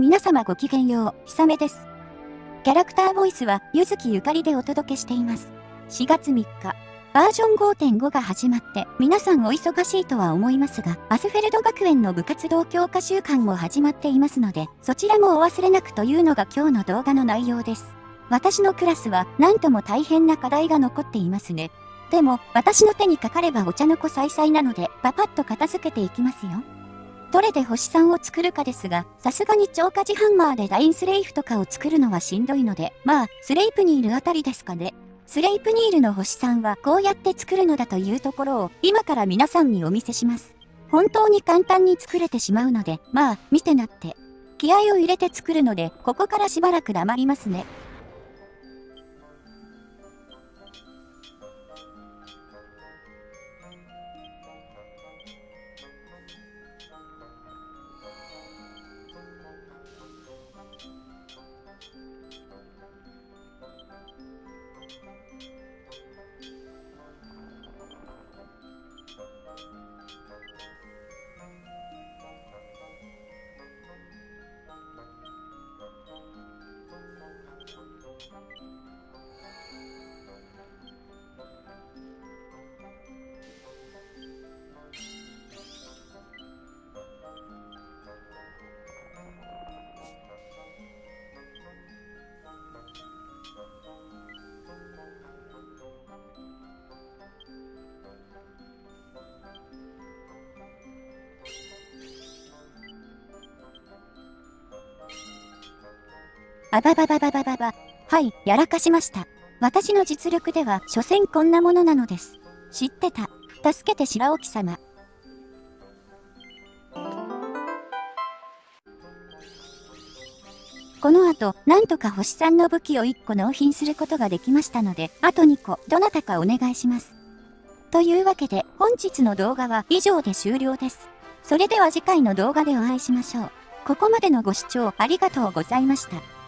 皆様ごきげんよう、ひさめです。キャラクターボイスは、ゆずきゆかりでお届けしています。4月3日、バージョン5.5が始まって、皆さんお忙しいとは思いますが、アスフェルド学園の部活動強化週間も始まっていますので、そちらもお忘れなくというのが今日の動画の内容です。私のクラスは、なんとも大変な課題が残っていますね。でも、私の手にかかればお茶の子さいさいなので、パパッと片付けていきますよ。どれで星3を作るかですが、さすがに超過磁ハンマーでラインスレイフとかを作るのはしんどいので、まあ、スレイプニールあたりですかね。スレイプニールの星3はこうやって作るのだというところを今から皆さんにお見せします。本当に簡単に作れてしまうので、まあ、見てなって。気合を入れて作るので、ここからしばらく黙りますね。あばばばばばばば。はい、やらかしました。私の実力では、所詮こんなものなのです。知ってた。助けて白沖様。この後、なんとか星さんの武器を1個納品することができましたので、あと2個、どなたかお願いします。というわけで、本日の動画は以上で終了です。それでは次回の動画でお会いしましょう。ここまでのご視聴ありがとうございました。